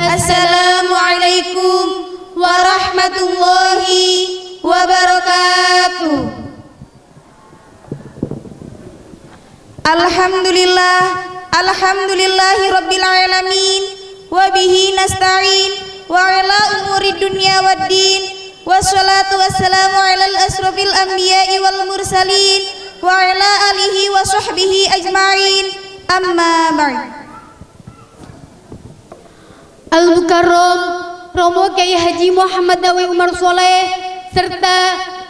Assalamualaikum warahmatullahi wabarakatuh. Alhamdulillah, alhamdulillahi rabbil alamin wa bihi nasta'in wa ala umuri dunya waddin wassalatu wassalamu ala al-asrafil anbiya'i wal mursalin wa ala alihi wa sahbihi ajma'in amma ba'd Al-Mukarram Romo Kiai Haji Muhammad Dawi Umar Soleh serta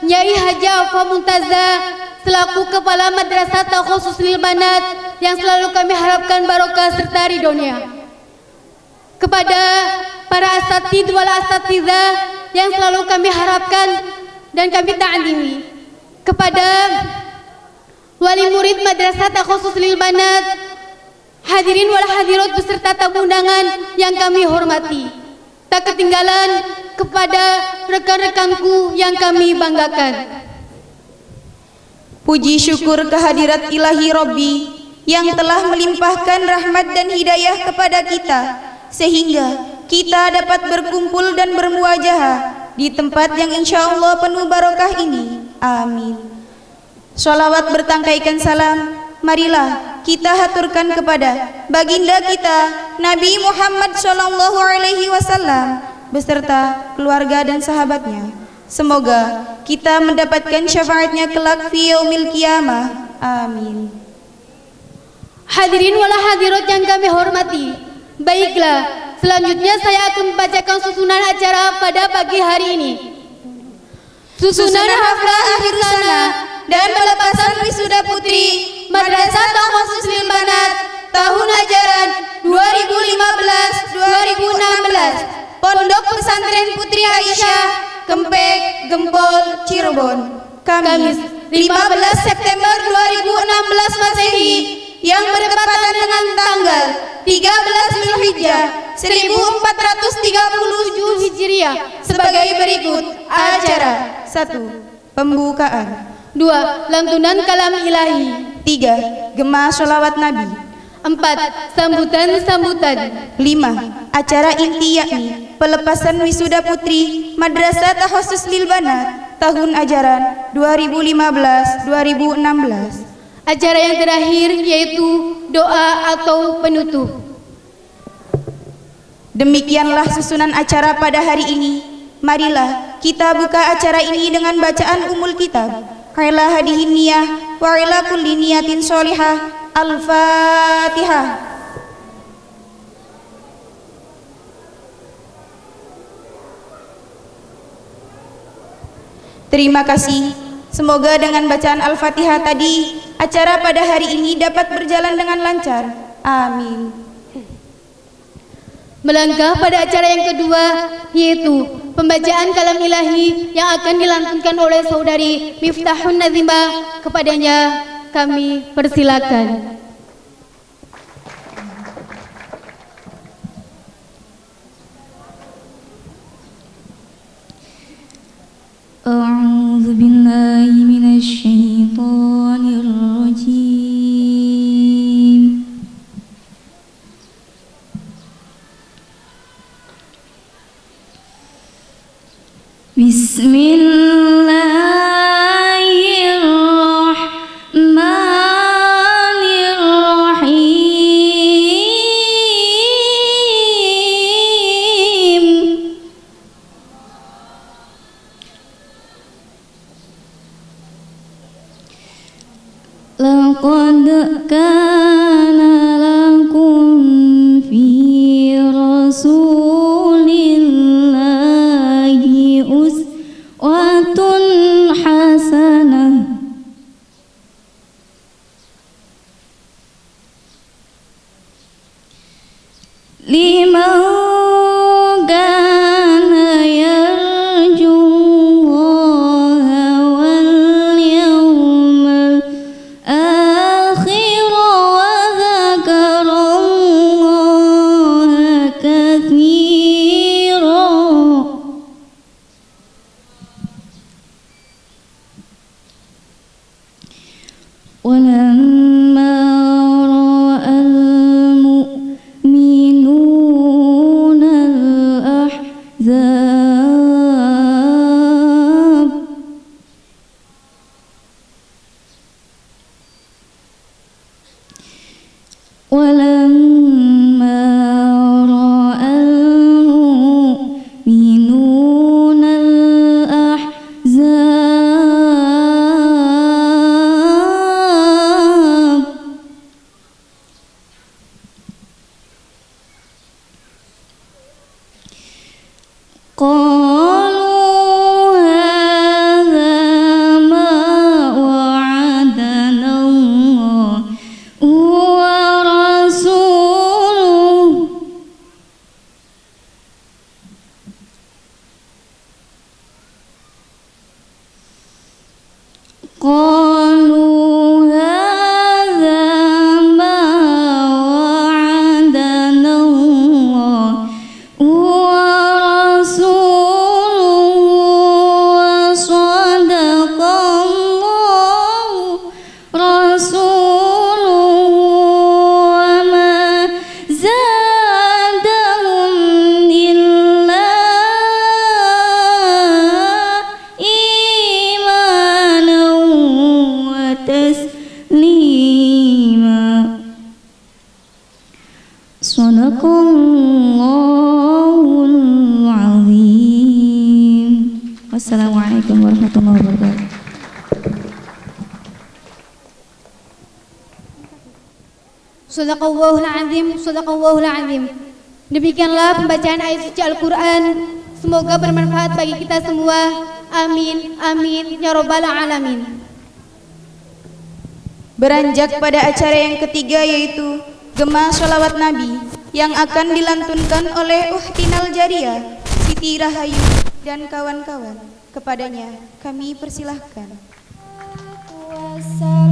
Nyai Haji Alfa Muntaza selaku Kepala Madrasah Khusus Lil Banat yang selalu kami harapkan barokah serta ridhonya. Kepada para asatid wal asatidzah yang selalu kami harapkan dan kami ta'limi. Kepada wali murid Madrasah Khusus Lil Banat Hadirin wal hadirat beserta tamu undangan yang kami hormati. Tak ketinggalan kepada rekan-rekanku yang kami banggakan. Puji syukur kehadirat ilahi Robbi yang telah melimpahkan rahmat dan hidayah kepada kita sehingga kita dapat berkumpul dan bermuajah di tempat yang insya Allah penuh barokah ini. Amin. Salawat bertangkaikan salam, marilah kita haturkan kepada baginda kita Nabi Muhammad Shallallahu Alaihi Wasallam beserta keluarga dan sahabatnya. Semoga kita mendapatkan syafaatnya kelak fi yaumil qiyamah. Amin. Hadirin wala hadirat yang kami hormati. Baiklah, selanjutnya saya akan membacakan susunan acara pada pagi hari ini. Susunan haflah akhir sana dan pelepasan wisuda putri Madrasah Khusus Lil Banat tahun ajaran 2015-2016 Pondok Pesantren Putri Aisyah Kempek Gempol Cirebon. Kamis 15 September 2016 Masehi yang bertepatan dengan tanggal 13 Zulhijjah 1437 Hijriah. Sebagai berikut acara. 1 pembukaan. 2. Lantunan kalam ilahi 3. Gema sholawat Nabi 4. Sambutan-sambutan 5. Acara inti yakni pelepasan wisuda putri Madrasah Takhusus Lil Banat tahun ajaran 2015-2016 Acara yang terakhir yaitu doa atau penutup Demikianlah susunan acara pada hari ini Marilah kita buka acara ini dengan bacaan umul kitab Kaila hadihin niyah wa ila kulli niyatin sholihah Al-Fatihah Terima kasih. Semoga dengan bacaan Al-Fatihah tadi Acara pada hari ini dapat berjalan dengan lancar. Amin Melangkah pada acara yang kedua yaitu pembacaan kalam ilahi yang akan dilantunkan oleh saudari Miftahun Nazimah kepadanya kami persilakan. بسم الله Sadaqallahul azim, sadaqallahul azim. Demikianlah pembacaan ayat suci Al-Qur'an. Semoga bermanfaat bagi kita semua. Amin, amin ya rabbal alamin. Beranjak pada acara yang ketiga yaitu Gema Salawat Nabi yang akan dilantunkan oleh Uhtinal Jariah, Siti Rahayu dan kawan-kawan. Kepadanya kami persilahkan. Wassalam.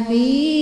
حبيب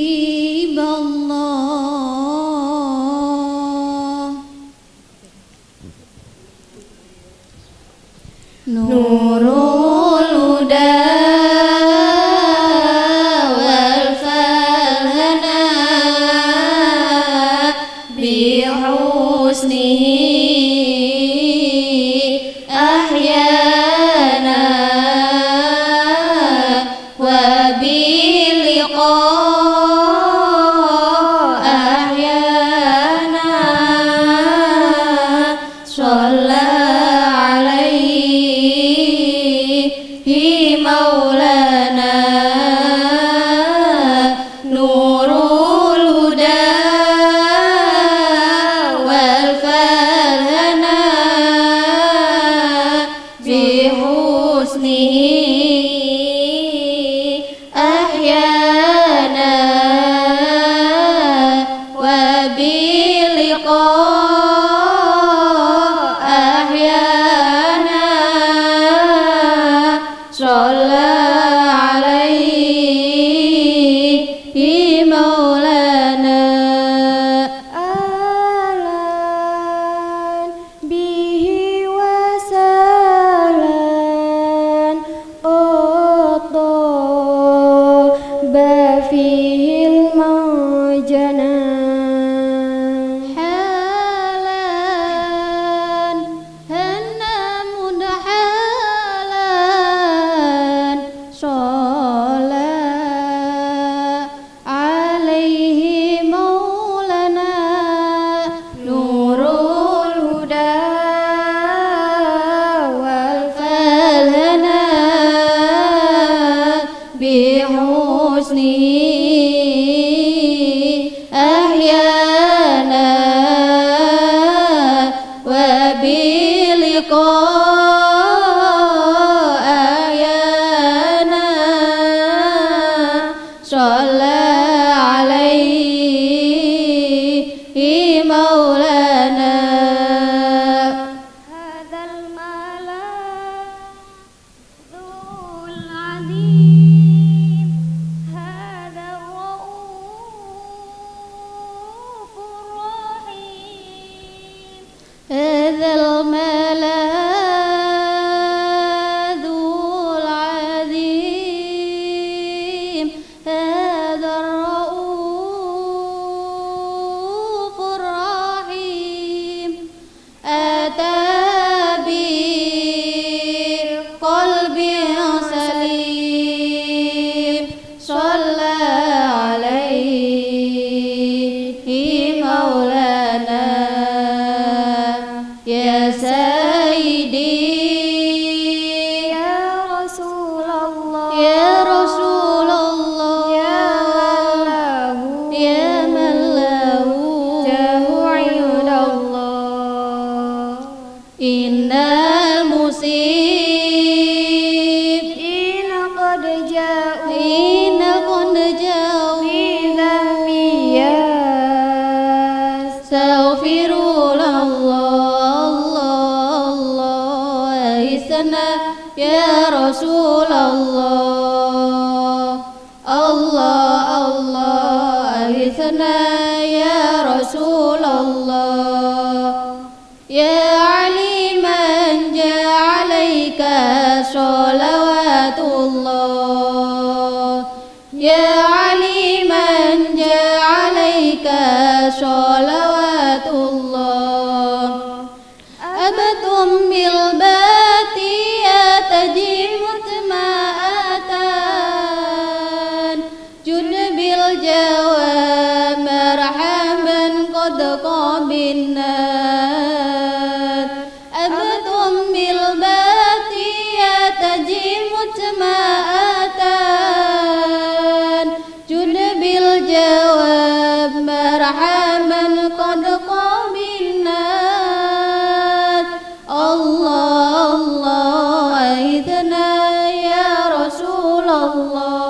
ಹೋ ಸ್ನೇಹೇ Krishna Allah.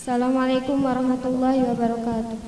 Assalamualaikum warahmatullahi wabarakatuh